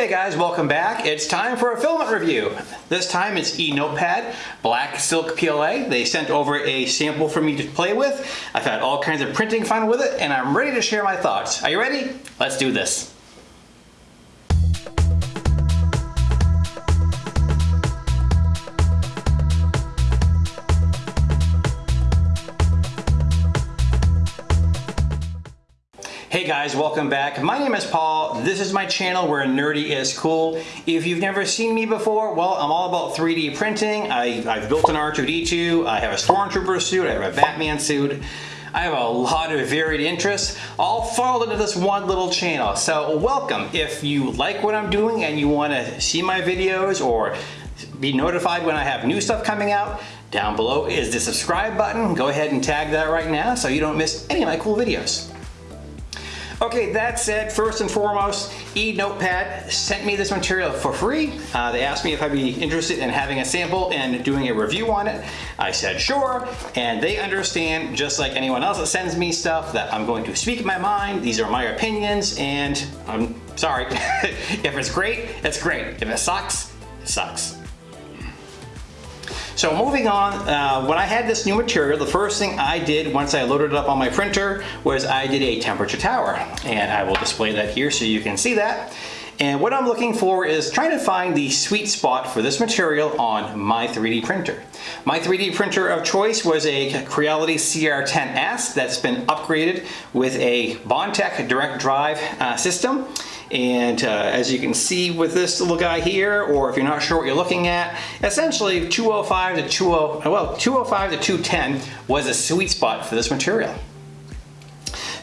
Hey guys, welcome back. It's time for a filament review. This time it's eNotepad Black Silk PLA. They sent over a sample for me to play with. I've had all kinds of printing fun with it and I'm ready to share my thoughts. Are you ready? Let's do this. Hey guys, welcome back. My name is Paul. This is my channel where nerdy is cool. If you've never seen me before, well, I'm all about 3D printing. I, have built an R2-D2, I have a Stormtrooper suit, I have a Batman suit. I have a lot of varied interests, all funneled into this one little channel. So welcome. If you like what I'm doing and you want to see my videos or be notified when I have new stuff coming out, down below is the subscribe button. Go ahead and tag that right now so you don't miss any of my cool videos. Okay, that said, first and foremost, eNotepad sent me this material for free. Uh, they asked me if I'd be interested in having a sample and doing a review on it. I said sure, and they understand, just like anyone else that sends me stuff, that I'm going to speak my mind. These are my opinions, and I'm sorry. if it's great, it's great. If it sucks, it sucks. So moving on, uh, when I had this new material, the first thing I did once I loaded it up on my printer was I did a temperature tower. And I will display that here so you can see that. And what I'm looking for is trying to find the sweet spot for this material on my 3D printer. My 3D printer of choice was a Creality CR10S that's been upgraded with a Bondtech direct drive uh, system. And uh, as you can see with this little guy here, or if you're not sure what you're looking at, essentially 205 to 20, well, 205 to 210 was a sweet spot for this material.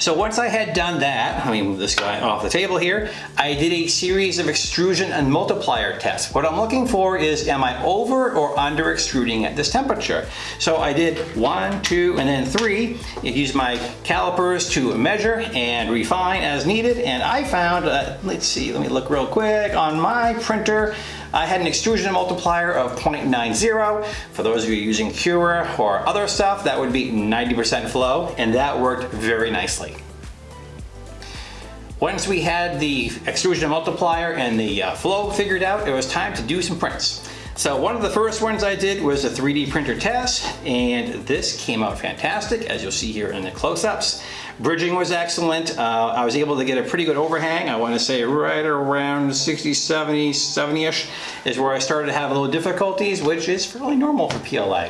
So once I had done that, let me move this guy off the table here, I did a series of extrusion and multiplier tests. What I'm looking for is, am I over or under extruding at this temperature? So I did one, two, and then three. I used my calipers to measure and refine as needed, and I found, uh, let's see, let me look real quick, on my printer, I had an extrusion multiplier of 0.90. For those of you using Cura or other stuff, that would be 90% flow, and that worked very nicely. Once we had the extrusion multiplier and the uh, flow figured out, it was time to do some prints. So one of the first ones I did was a 3D printer test, and this came out fantastic, as you'll see here in the close-ups. Bridging was excellent. Uh, I was able to get a pretty good overhang. I want to say right around 60, 70, 70-ish is where I started to have a little difficulties, which is fairly normal for PLA.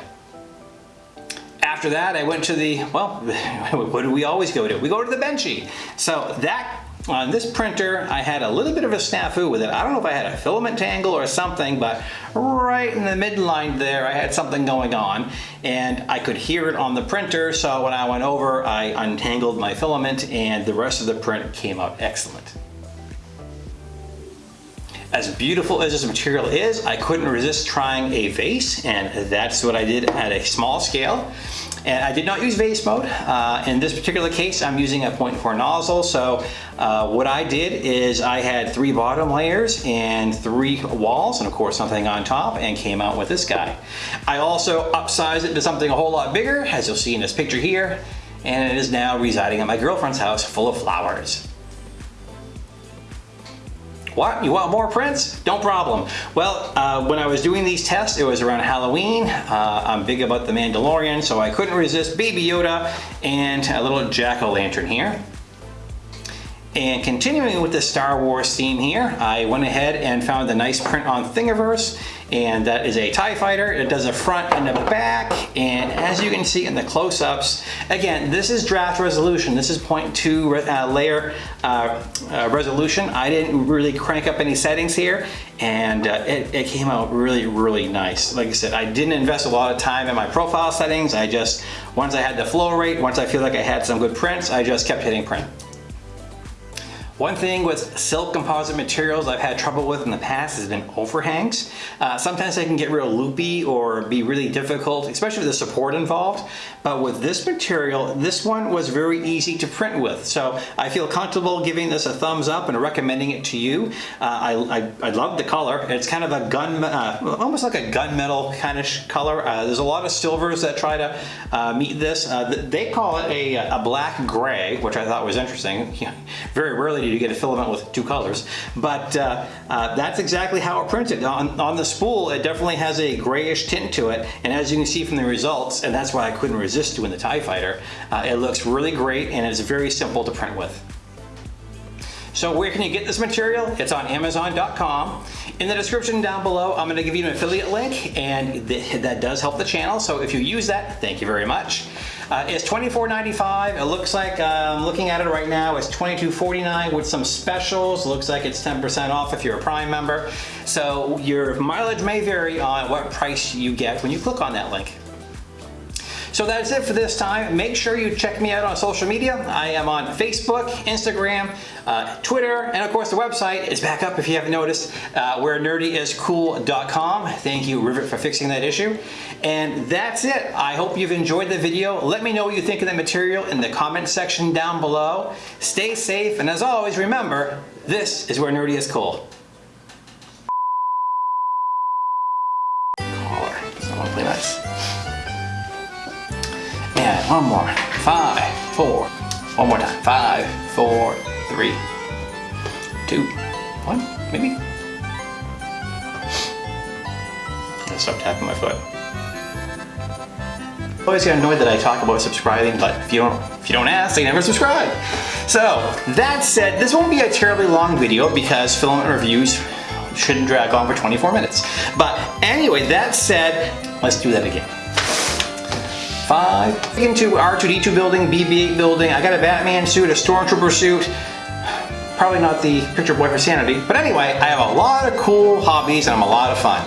After that, I went to the, well, what do we always go to? We go to the Benchy. So that on this printer, I had a little bit of a snafu with it. I don't know if I had a filament tangle or something, but right in the midline there, I had something going on and I could hear it on the printer. So when I went over, I untangled my filament and the rest of the print came out excellent. As beautiful as this material is, I couldn't resist trying a vase and that's what I did at a small scale. And I did not use vase mode. Uh, in this particular case, I'm using a 0.4 nozzle. So uh, what I did is I had three bottom layers and three walls, and of course something on top, and came out with this guy. I also upsized it to something a whole lot bigger, as you'll see in this picture here, and it is now residing at my girlfriend's house full of flowers. What? You want more prints? Don't problem. Well, uh, when I was doing these tests, it was around Halloween. Uh, I'm big about the Mandalorian, so I couldn't resist Baby Yoda and a little jack-o'-lantern here. And continuing with the Star Wars theme here, I went ahead and found a nice print on Thingiverse, and that is a TIE fighter. It does a front and a back, and as you can see in the close-ups, again, this is draft resolution. This is 0.2 uh, layer uh, uh, resolution. I didn't really crank up any settings here, and uh, it, it came out really, really nice. Like I said, I didn't invest a lot of time in my profile settings. I just, once I had the flow rate, once I feel like I had some good prints, I just kept hitting print. One thing with silk composite materials I've had trouble with in the past has been overhangs. Uh, sometimes they can get real loopy or be really difficult, especially with the support involved. But with this material, this one was very easy to print with. So I feel comfortable giving this a thumbs up and recommending it to you. Uh, I, I, I, love the color. It's kind of a gun, uh, almost like a gunmetal kind of color. Uh, there's a lot of silvers that try to uh, meet this. Uh, they call it a, a black gray, which I thought was interesting. very rarely you get a filament with two colors. But uh, uh, that's exactly how it printed. On, on the spool, it definitely has a grayish tint to it. And as you can see from the results, and that's why I couldn't resist doing the TIE Fighter, uh, it looks really great and it's very simple to print with. So where can you get this material? It's on Amazon.com. In the description down below, I'm gonna give you an affiliate link and th that does help the channel. So if you use that, thank you very much. Uh, it's $24.95. It looks like, um, looking at it right now, it's $22.49 with some specials. Looks like it's 10% off if you're a Prime member. So your mileage may vary on what price you get when you click on that link. So that's it for this time. Make sure you check me out on social media. I am on Facebook, Instagram, uh, Twitter, and of course the website is back up if you haven't noticed, uh, where nerdyiscool.com. Thank you, Rivet, for fixing that issue. And that's it. I hope you've enjoyed the video. Let me know what you think of the material in the comment section down below. Stay safe, and as always, remember, this is where nerdy is cool. One more. Five, four. One more time. Five, four, three, two, one, maybe. I stop tapping my foot. Always get annoyed that I talk about subscribing, but if you don't if you don't ask, they never subscribe. So that said, this won't be a terribly long video because filament reviews shouldn't drag on for 24 minutes. But anyway, that said, let's do that again. Five. Into R2-D2 building, BB-8 building. I got a Batman suit, a Stormtrooper suit. Probably not the picture boy for sanity. But anyway, I have a lot of cool hobbies and I'm a lot of fun.